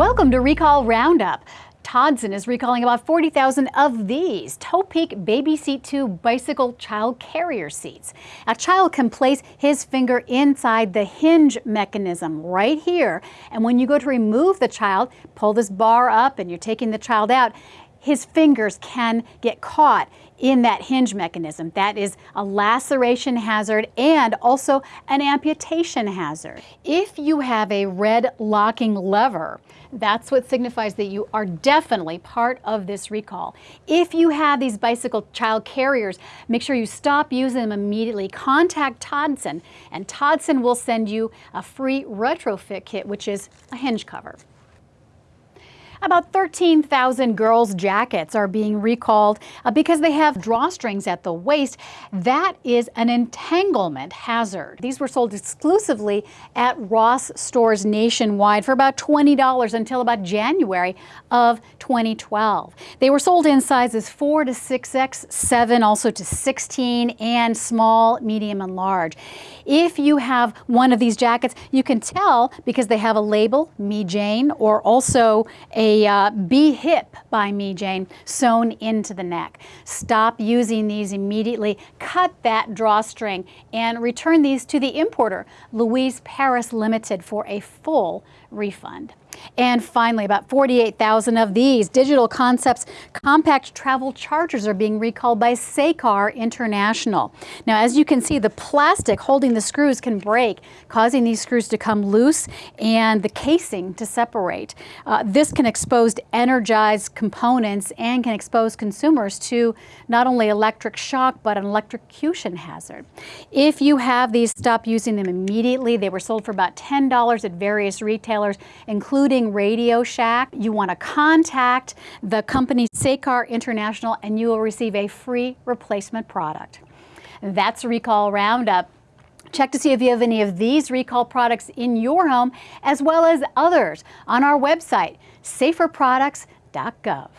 Welcome to Recall Roundup. Todson is recalling about 40,000 of these Topeak Baby Seat 2 bicycle child carrier seats. A child can place his finger inside the hinge mechanism right here. And when you go to remove the child, pull this bar up and you're taking the child out, his fingers can get caught in that hinge mechanism. That is a laceration hazard and also an amputation hazard. If you have a red locking lever, that's what signifies that you are definitely part of this recall. If you have these bicycle child carriers, make sure you stop using them immediately. Contact Todson and Todson will send you a free retrofit kit, which is a hinge cover. About 13,000 girls' jackets are being recalled uh, because they have drawstrings at the waist. That is an entanglement hazard. These were sold exclusively at Ross stores nationwide for about $20 until about January of 2012. They were sold in sizes 4 to 6X, 7 also to 16, and small, medium, and large. If you have one of these jackets, you can tell because they have a label, Me Jane, or also a a uh, Hip by Me Jane sewn into the neck. Stop using these immediately. Cut that drawstring and return these to the importer, Louise Paris Limited, for a full refund. And finally, about 48,000 of these Digital Concepts compact travel chargers are being recalled by Sakar International. Now, as you can see, the plastic holding the screws can break, causing these screws to come loose and the casing to separate. Uh, this can expose energized components and can expose consumers to not only electric shock, but an electrocution hazard. If you have these, stop using them immediately. They were sold for about $10 at various retailers, including including Radio Shack. You want to contact the company Sakar International and you will receive a free replacement product. That's a Recall Roundup. Check to see if you have any of these recall products in your home as well as others on our website, saferproducts.gov.